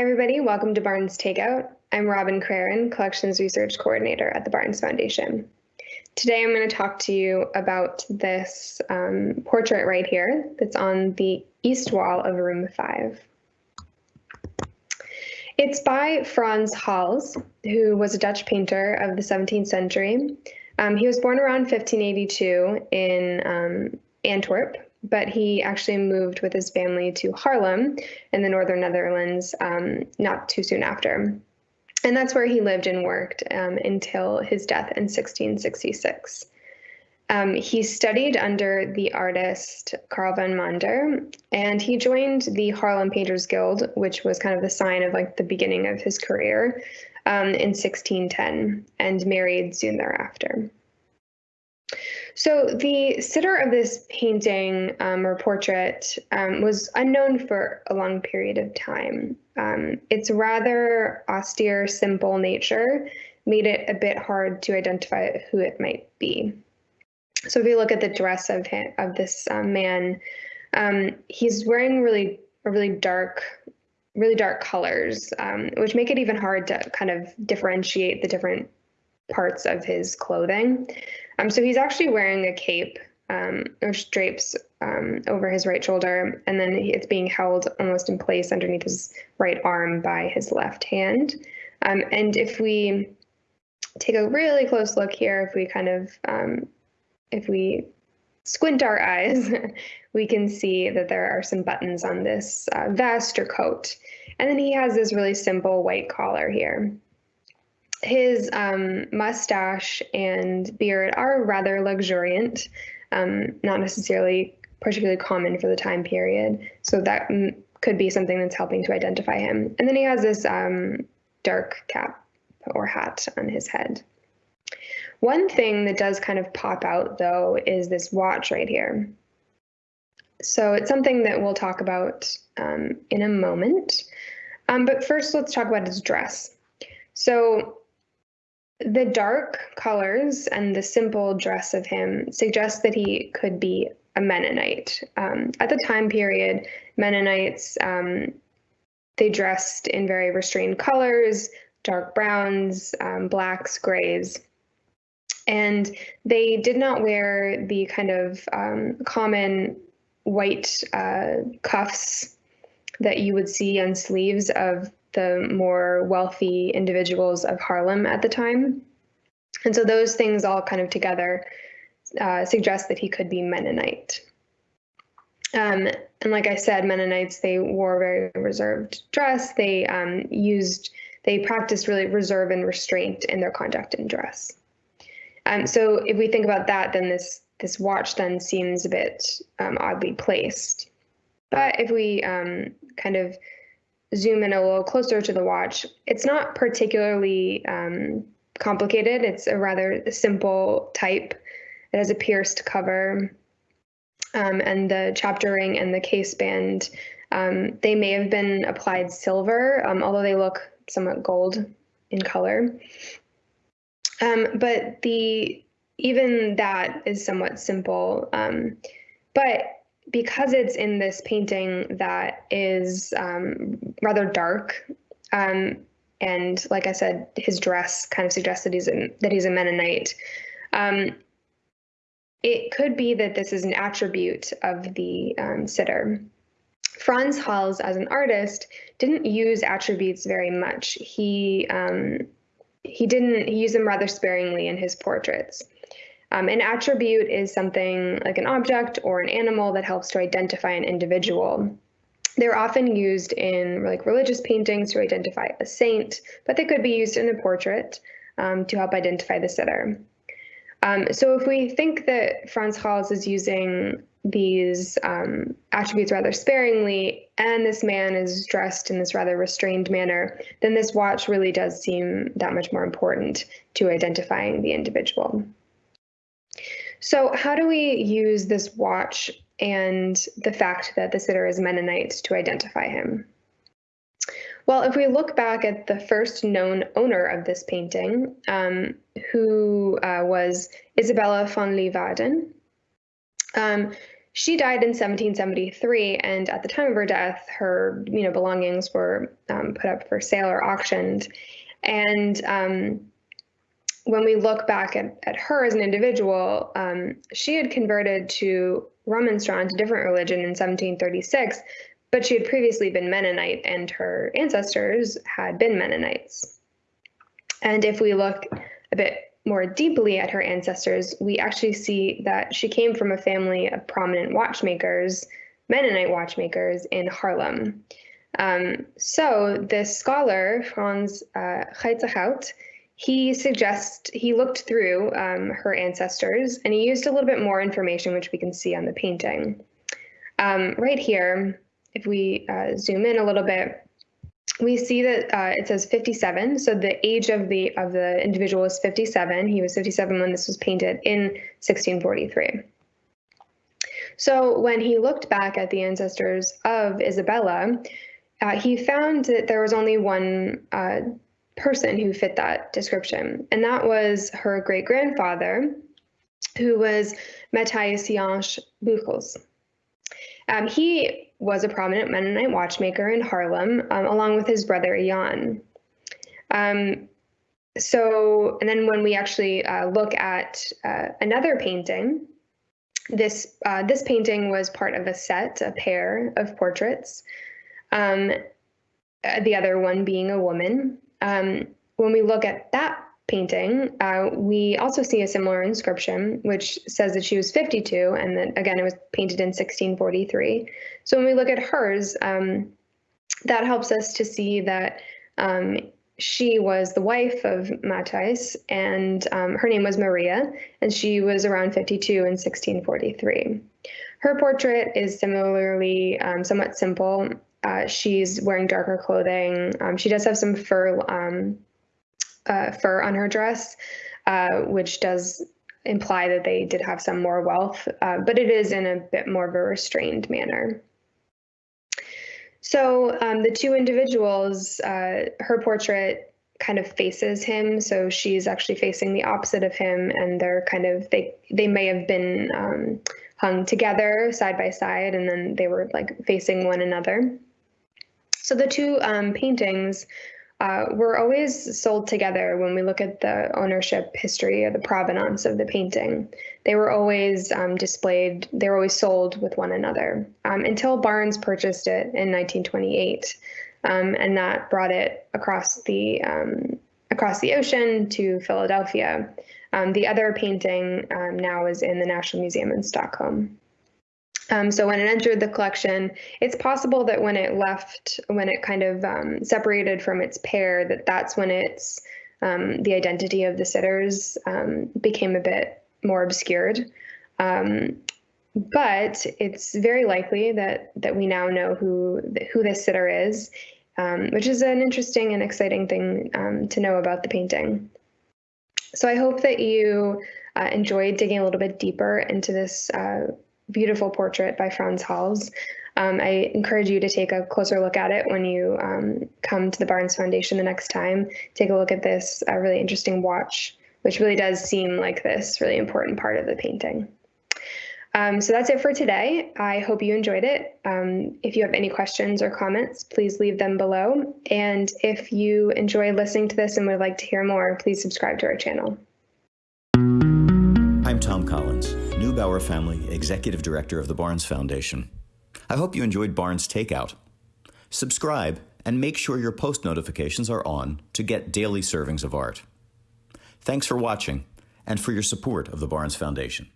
Hi, everybody. Welcome to Barnes Takeout. I'm Robin Crarin, Collections Research Coordinator at the Barnes Foundation. Today, I'm going to talk to you about this um, portrait right here that's on the east wall of room five. It's by Frans Hals, who was a Dutch painter of the 17th century. Um, he was born around 1582 in um, Antwerp, but he actually moved with his family to Haarlem in the northern Netherlands um, not too soon after. And that's where he lived and worked um, until his death in 1666. Um, he studied under the artist Carl van Mander, and he joined the Haarlem Painters Guild, which was kind of the sign of like the beginning of his career um, in 1610, and married soon thereafter. So the sitter of this painting um, or portrait um, was unknown for a long period of time. Um, its rather austere, simple nature made it a bit hard to identify who it might be. So if you look at the dress of him, of this um, man, um, he's wearing really really dark, really dark colors, um, which make it even hard to kind of differentiate the different parts of his clothing. Um, so he's actually wearing a cape, um, which drapes um, over his right shoulder, and then it's being held almost in place underneath his right arm by his left hand. Um, and if we take a really close look here, if we kind of, um, if we squint our eyes, we can see that there are some buttons on this uh, vest or coat. And then he has this really simple white collar here his um, mustache and beard are rather luxuriant, um, not necessarily particularly common for the time period. So that m- could be something that's helping to identify him. And then he has this um, dark cap or hat on his head. One thing that does kind of pop out, though, is this watch right here. So it's something that we'll talk about um, in a moment. Um, but first, let's talk about his dress. So the dark colors and the simple dress of him suggest that he could be a Mennonite. Um, at the time period, Mennonites um, they dressed in very restrained colors, dark browns, um, blacks, grays, and they did not wear the kind of um, common white uh, cuffs that you would see on sleeves of the more wealthy individuals of Haarlem at the time. And so those things all kind of together uh, suggest that he could be Mennonite. Um, and like I said, Mennonites, they wore very reserved dress. They um, used, they practiced really reserve and restraint in their conduct and dress. Um, so if we think about that, then this this watch then seems a bit um, oddly placed. But if we um, kind of zoom in a little closer to the watch, it's not particularly um, complicated. It's a rather simple type. It has a pierced cover, um, and the chapter ring and the case band. Um, they may have been applied silver, um, although they look somewhat gold in color. Um, but the even that is somewhat simple. Um, but because it's in this painting that is um, rather dark, um, and like I said, his dress kind of suggests that he's a, that he's a Mennonite. Um, it could be that this is an attribute of the um, sitter. Frans Hals, as an artist, didn't use attributes very much. He um, he didn't he used them rather sparingly in his portraits. Um, an attribute is something like an object or an animal that helps to identify an individual. They're often used in like religious paintings to identify a saint, but they could be used in a portrait um, to help identify the sitter. Um, so if we think that Frans Hals is using these um, attributes rather sparingly, and this man is dressed in this rather restrained manner, then this watch really does seem that much more important to identifying the individual. So, how do we use this watch and the fact that the sitter is Mennonite to identify him? Well, if we look back at the first known owner of this painting, um, who uh, was Isabella von Leeuwarden, um, she died in 1773, and at the time of her death, her you know belongings were um, put up for sale or auctioned. And um, when we look back at, at her as an individual, um, she had converted to Remonstrant, a different religion, in 1736, but she had previously been Mennonite, and her ancestors had been Mennonites. And if we look a bit more deeply at her ancestors, we actually see that she came from a family of prominent watchmakers, Mennonite watchmakers in Haarlem. Um, so this scholar, Franz uh, he suggests he looked through um, her ancestors and he used a little bit more information, which we can see on the painting. Um, right here, if we uh, zoom in a little bit, we see that uh, it says 57. So the age of the of the individual is 57. He was 57 when this was painted in 1643. So when he looked back at the ancestors of Isabella, uh, he found that there was only one uh, person who fit that description, and that was her great grandfather, who was Matthias Jansz Buchels. Um, he was a prominent Mennonite watchmaker in Haarlem, um, along with his brother Jan. Um, so, and then when we actually uh, look at uh, another painting, this uh, this painting was part of a set, a pair of portraits. Um, uh, the other one being a woman. Um, when we look at that painting, uh, we also see a similar inscription, which says that she was 52, and then again, it was painted in 1643. So when we look at hers, um, that helps us to see that um, she was the wife of Matthias, and um, her name was Maria, and she was around 52 in 1643. Her portrait is similarly um, somewhat simple. Uh, she's wearing darker clothing. Um, she does have some fur um, uh, fur on her dress, uh, which does imply that they did have some more wealth, uh, but it is in a bit more of a restrained manner. So um, the two individuals, uh, her portrait kind of faces him, so she's actually facing the opposite of him, and they're kind of they they may have been um, hung together side by side, and then they were like facing one another. So the two um, paintings uh, were always sold together when we look at the ownership history or the provenance of the painting. They were always um, displayed, they were always sold with one another um, until Barnes purchased it in 1928. Um, and that brought it across the um, across the ocean to Philadelphia. Um, the other painting now is in the National Museum in Stockholm. Um, so when it entered the collection, it's possible that when it left, when it kind of um, separated from its pair, that that's when it's um, the identity of the sitters um, became a bit more obscured. Um, but it's very likely that that we now know who who this sitter is, um, which is an interesting and exciting thing to know about the painting. So I hope that you uh, enjoyed digging a little bit deeper into this. Uh, beautiful portrait by Frans Hals. Um, I encourage you to take a closer look at it when you um, come to the Barnes Foundation the next time. Take a look at this uh, really interesting watch, which really does seem like this really important part of the painting. Um, so that's it for today. I hope you enjoyed it. Um, if you have any questions or comments, please leave them below. And if you enjoy listening to this and would like to hear more, please subscribe to our channel. I'm Thom Collins, Neubauer Family Executive Director of the Barnes Foundation. I hope you enjoyed Barnes Takeout. Subscribe and make sure your post notifications are on to get daily servings of art. Thanks for watching and for your support of the Barnes Foundation.